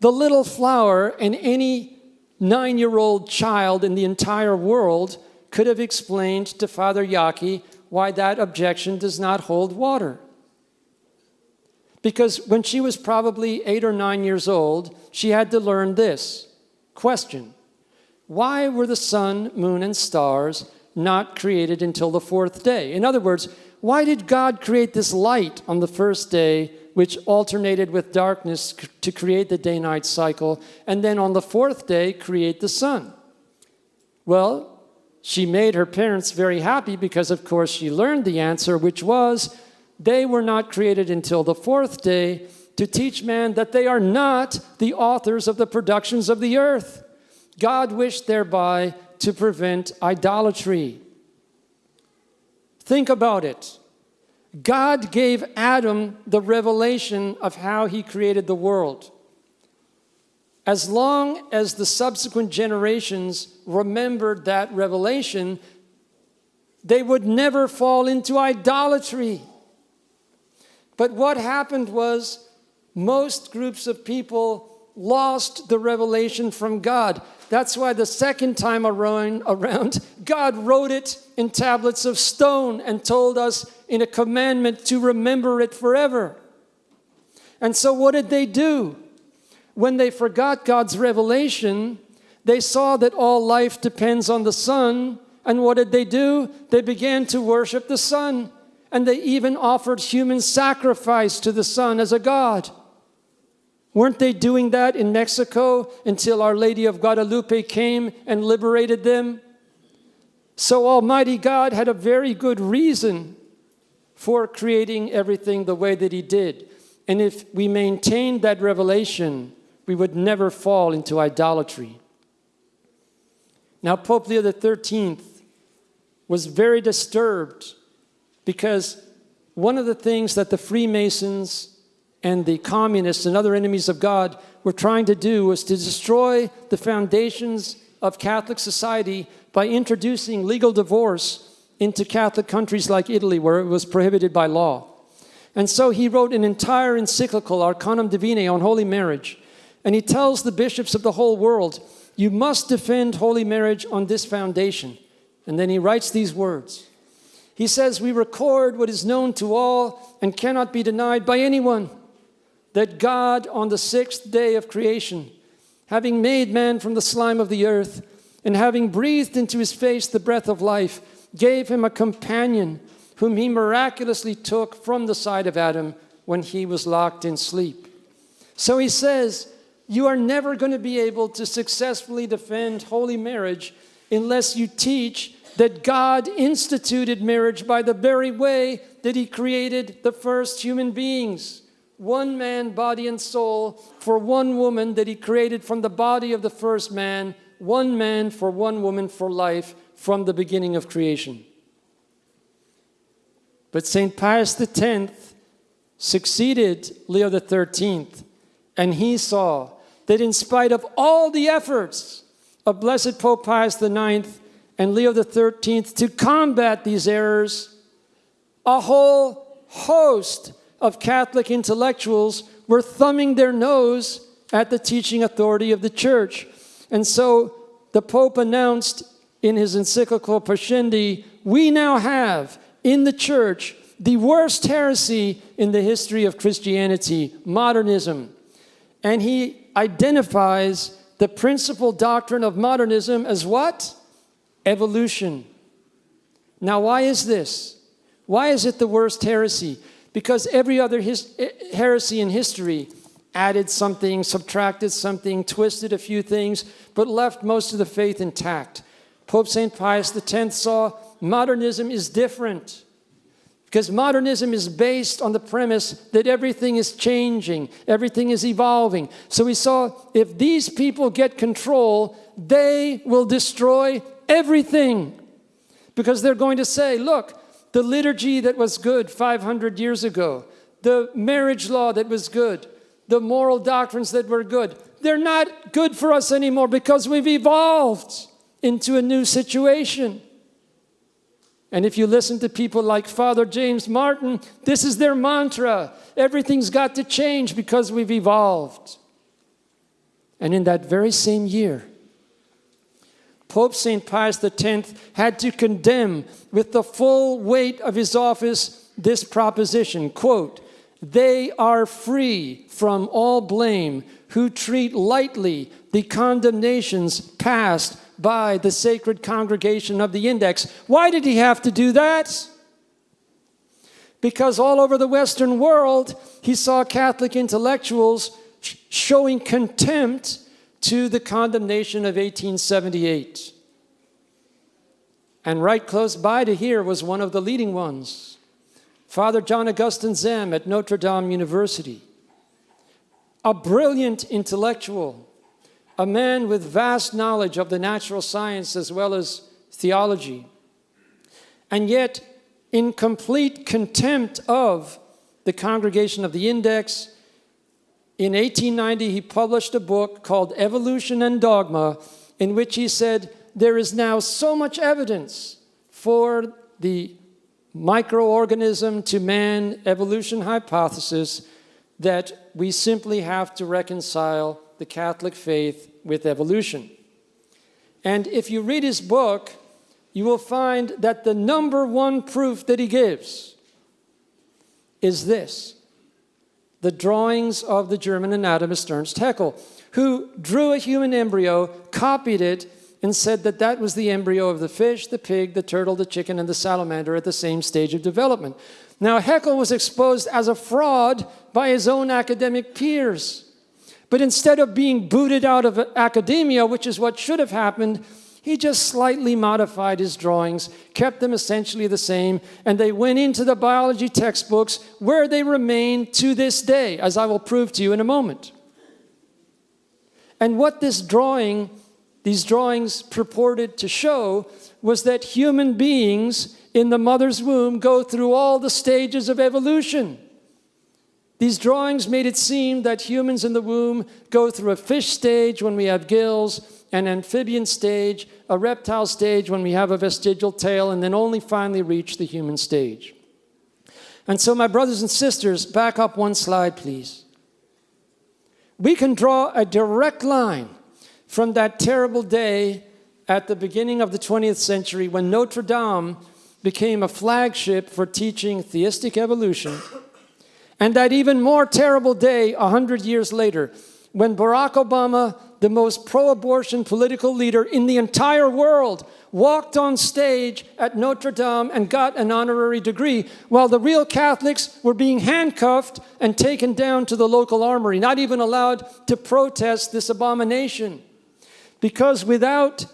the little flower and any nine-year-old child in the entire world could have explained to Father Jaki why that objection does not hold water. Because when she was probably eight or nine years old, she had to learn this. Question, why were the sun, moon, and stars not created until the fourth day? In other words, why did God create this light on the first day, which alternated with darkness to create the day-night cycle, and then on the fourth day, create the sun? Well, she made her parents very happy because, of course, she learned the answer, which was, they were not created until the fourth day, to teach man that they are not the authors of the productions of the earth. God wished thereby to prevent idolatry. Think about it. God gave Adam the revelation of how he created the world. As long as the subsequent generations remembered that revelation, they would never fall into idolatry. But what happened was most groups of people lost the revelation from God. That's why the second time around, God wrote it in tablets of stone and told us in a commandment to remember it forever. And so what did they do? When they forgot God's revelation, they saw that all life depends on the sun. And what did they do? They began to worship the sun. And they even offered human sacrifice to the sun as a god. Weren't they doing that in Mexico until Our Lady of Guadalupe came and liberated them? So Almighty God had a very good reason for creating everything the way that he did. And if we maintained that revelation, we would never fall into idolatry. Now, Pope Leo XIII was very disturbed because one of the things that the Freemasons and the communists and other enemies of God were trying to do was to destroy the foundations of Catholic society by introducing legal divorce into Catholic countries like Italy where it was prohibited by law. And so he wrote an entire encyclical, Arcanum Divinae, on holy marriage. And he tells the bishops of the whole world, you must defend holy marriage on this foundation. And then he writes these words. He says, we record what is known to all and cannot be denied by anyone that God on the sixth day of creation, having made man from the slime of the earth, and having breathed into his face the breath of life, gave him a companion whom he miraculously took from the side of Adam when he was locked in sleep. So he says, you are never going to be able to successfully defend holy marriage unless you teach that God instituted marriage by the very way that He created the first human beings. One man, body and soul, for one woman that He created from the body of the first man, one man for one woman for life from the beginning of creation. But St. Pius X succeeded Leo XIII, and he saw that in spite of all the efforts of Blessed Pope Pius IX and Leo XIII to combat these errors, a whole host of Catholic intellectuals were thumbing their nose at the teaching authority of the church. And so the Pope announced in his encyclical Pascendi, we now have in the church the worst heresy in the history of Christianity, modernism. And he identifies the principal doctrine of modernism as what? Evolution. Now, why is this? Why is it the worst heresy? Because every other eh, heresy in history added something, subtracted something, twisted a few things, but left most of the faith intact. Pope St. Pius X saw modernism is different because modernism is based on the premise that everything is changing, everything is evolving. So we saw if these people get control, they will destroy everything because they're going to say, look, the liturgy that was good 500 years ago, the marriage law that was good, the moral doctrines that were good, they're not good for us anymore because we've evolved into a new situation. And if you listen to people like Father James Martin, this is their mantra. Everything's got to change because we've evolved. And in that very same year, Pope St. Pius X had to condemn with the full weight of his office this proposition, quote, they are free from all blame who treat lightly the condemnations passed by the sacred congregation of the index. Why did he have to do that? Because all over the Western world, he saw Catholic intellectuals showing contempt to the condemnation of 1878. And right close by to here was one of the leading ones, Father John Augustine Zahm at Notre Dame University, a brilliant intellectual, a man with vast knowledge of the natural science as well as theology, and yet in complete contempt of the Congregation of the Index, in 1890 he published a book called Evolution and Dogma, in which he said, there is now so much evidence for the microorganism to man evolution hypothesis that we simply have to reconcile the Catholic faith with evolution. And if you read his book, you will find that the number one proof that he gives is this the drawings of the German anatomist Ernst Haeckel, who drew a human embryo, copied it, and said that that was the embryo of the fish, the pig, the turtle, the chicken, and the salamander at the same stage of development. Now, Haeckel was exposed as a fraud by his own academic peers. But instead of being booted out of academia, which is what should have happened, he just slightly modified his drawings, kept them essentially the same, and they went into the biology textbooks where they remain to this day, as I will prove to you in a moment. And what this drawing, these drawings purported to show was that human beings in the mother's womb go through all the stages of evolution. These drawings made it seem that humans in the womb go through a fish stage when we have gills, an amphibian stage, a reptile stage when we have a vestigial tail, and then only finally reach the human stage. And so my brothers and sisters, back up one slide, please. We can draw a direct line from that terrible day at the beginning of the 20th century when Notre Dame became a flagship for teaching theistic evolution and that even more terrible day, 100 years later, when Barack Obama, the most pro-abortion political leader in the entire world, walked on stage at Notre Dame and got an honorary degree, while the real Catholics were being handcuffed and taken down to the local armory, not even allowed to protest this abomination. Because without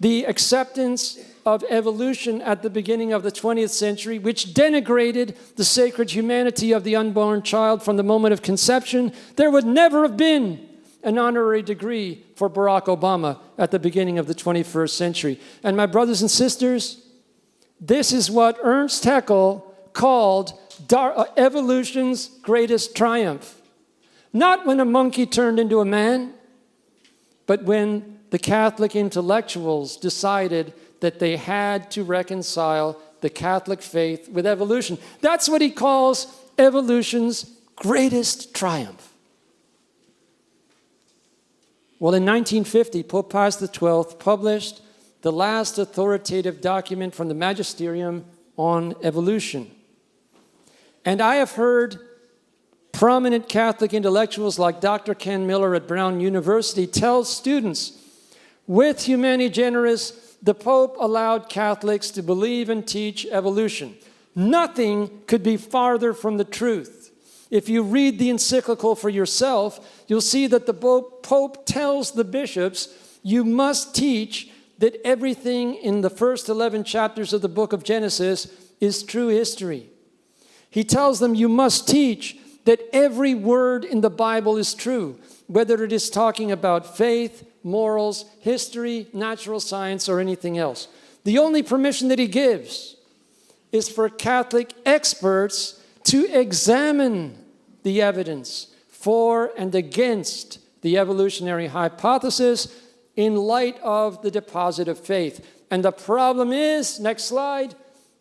the acceptance of evolution at the beginning of the 20th century, which denigrated the sacred humanity of the unborn child from the moment of conception, there would never have been an honorary degree for Barack Obama at the beginning of the 21st century. And my brothers and sisters, this is what Ernst Haeckel called uh, evolution's greatest triumph. Not when a monkey turned into a man, but when the Catholic intellectuals decided that they had to reconcile the Catholic faith with evolution. That's what he calls evolution's greatest triumph. Well, in 1950, Pope Pius XII published the last authoritative document from the magisterium on evolution. And I have heard prominent Catholic intellectuals like Dr. Ken Miller at Brown University tell students, with Humani Generis, the Pope allowed Catholics to believe and teach evolution. Nothing could be farther from the truth. If you read the encyclical for yourself, you'll see that the Pope tells the bishops, you must teach that everything in the first 11 chapters of the book of Genesis is true history. He tells them, you must teach that every word in the Bible is true, whether it is talking about faith, morals, history, natural science, or anything else. The only permission that he gives is for Catholic experts to examine the evidence for and against the evolutionary hypothesis in light of the deposit of faith. And the problem is, next slide,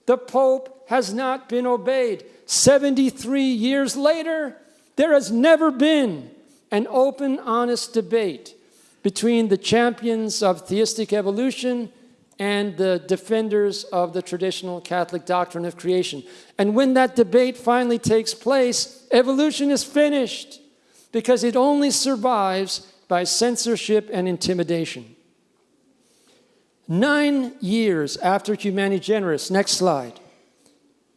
the Pope has not been obeyed. 73 years later, there has never been an open, honest debate between the champions of theistic evolution and the defenders of the traditional Catholic doctrine of creation. And when that debate finally takes place, evolution is finished because it only survives by censorship and intimidation. Nine years after Humani Generis, next slide,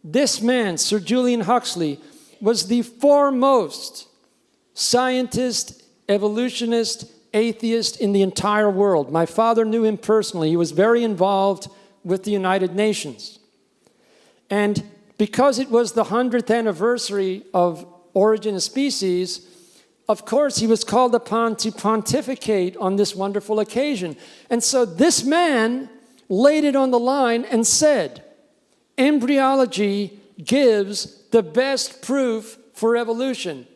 this man, Sir Julian Huxley, was the foremost scientist, evolutionist, atheist in the entire world. My father knew him personally. He was very involved with the United Nations. And because it was the 100th anniversary of Origin of Species, of course, he was called upon to pontificate on this wonderful occasion. And so this man laid it on the line and said, embryology gives the best proof for evolution.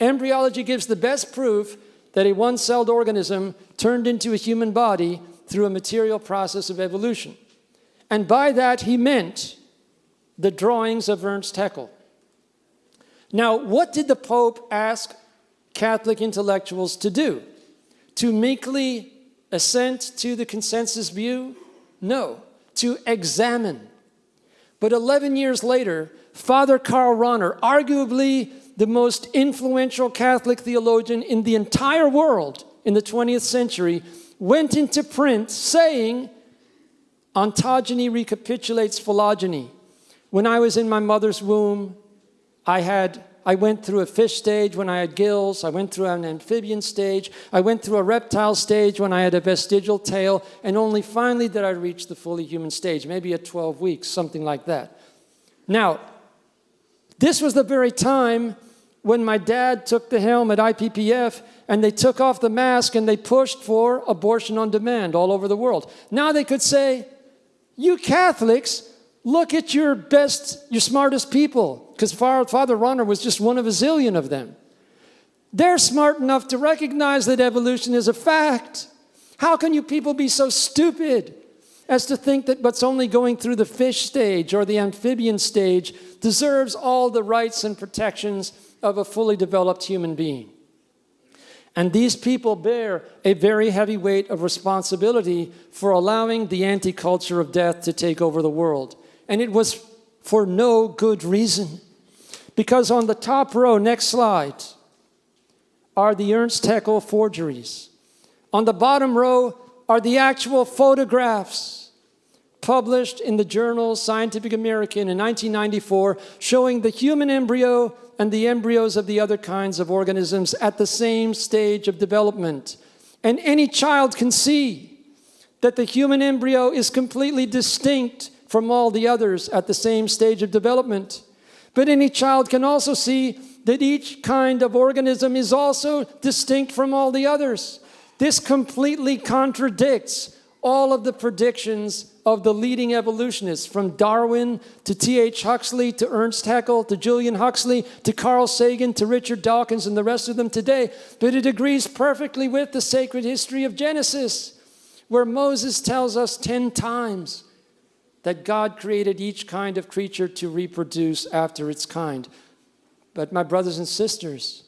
Embryology gives the best proof that a one-celled organism turned into a human body through a material process of evolution. And by that he meant the drawings of Ernst Haeckel. Now, what did the Pope ask Catholic intellectuals to do? To meekly assent to the consensus view? No, to examine. But 11 years later, Father Karl Rahner, arguably the most influential Catholic theologian in the entire world in the 20th century, went into print saying, ontogeny recapitulates phylogeny. When I was in my mother's womb, I had I went through a fish stage when I had gills. I went through an amphibian stage. I went through a reptile stage when I had a vestigial tail. And only finally did I reach the fully human stage, maybe at 12 weeks, something like that. Now, this was the very time when my dad took the helm at IPPF and they took off the mask and they pushed for abortion on demand all over the world. Now they could say, you Catholics, look at your best, your smartest people, because Father Rahner was just one of a zillion of them. They're smart enough to recognize that evolution is a fact. How can you people be so stupid as to think that what's only going through the fish stage or the amphibian stage deserves all the rights and protections of a fully developed human being. And these people bear a very heavy weight of responsibility for allowing the anti-culture of death to take over the world. And it was for no good reason. Because on the top row, next slide, are the Ernst Haeckel forgeries. On the bottom row are the actual photographs published in the journal Scientific American in 1994 showing the human embryo and the embryos of the other kinds of organisms at the same stage of development. And any child can see that the human embryo is completely distinct from all the others at the same stage of development. But any child can also see that each kind of organism is also distinct from all the others. This completely contradicts all of the predictions of the leading evolutionists, from Darwin to T.H. Huxley to Ernst Haeckel to Julian Huxley to Carl Sagan to Richard Dawkins and the rest of them today. But it agrees perfectly with the sacred history of Genesis, where Moses tells us 10 times that God created each kind of creature to reproduce after its kind. But my brothers and sisters,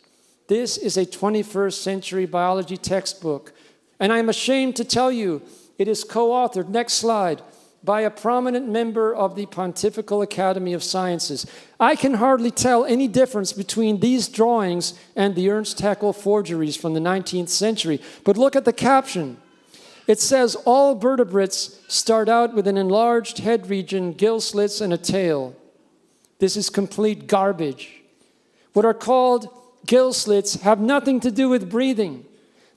this is a 21st century biology textbook. And I'm ashamed to tell you, it is co-authored, next slide, by a prominent member of the Pontifical Academy of Sciences. I can hardly tell any difference between these drawings and the Ernst Haeckel forgeries from the 19th century. But look at the caption. It says all vertebrates start out with an enlarged head region, gill slits, and a tail. This is complete garbage. What are called gill slits have nothing to do with breathing.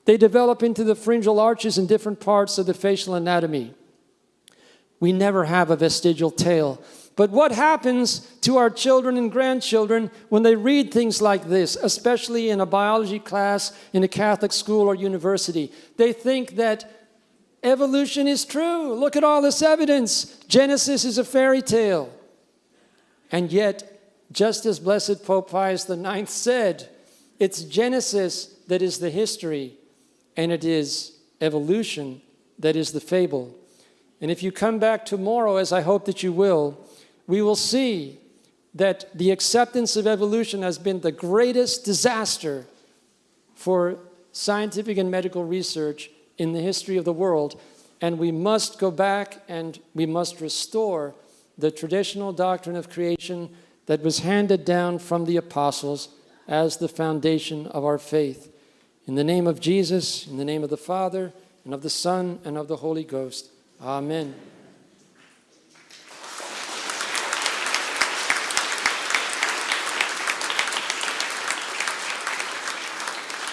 They develop into the pharyngeal arches in different parts of the facial anatomy. We never have a vestigial tail. But what happens to our children and grandchildren when they read things like this, especially in a biology class in a Catholic school or university? They think that Evolution is true. Look at all this evidence. Genesis is a fairy tale. And yet, just as Blessed Pope Pius IX said, it's Genesis that is the history, and it is evolution that is the fable. And if you come back tomorrow, as I hope that you will, we will see that the acceptance of evolution has been the greatest disaster for scientific and medical research in the history of the world, and we must go back and we must restore the traditional doctrine of creation that was handed down from the apostles as the foundation of our faith. In the name of Jesus, in the name of the Father, and of the Son, and of the Holy Ghost. Amen.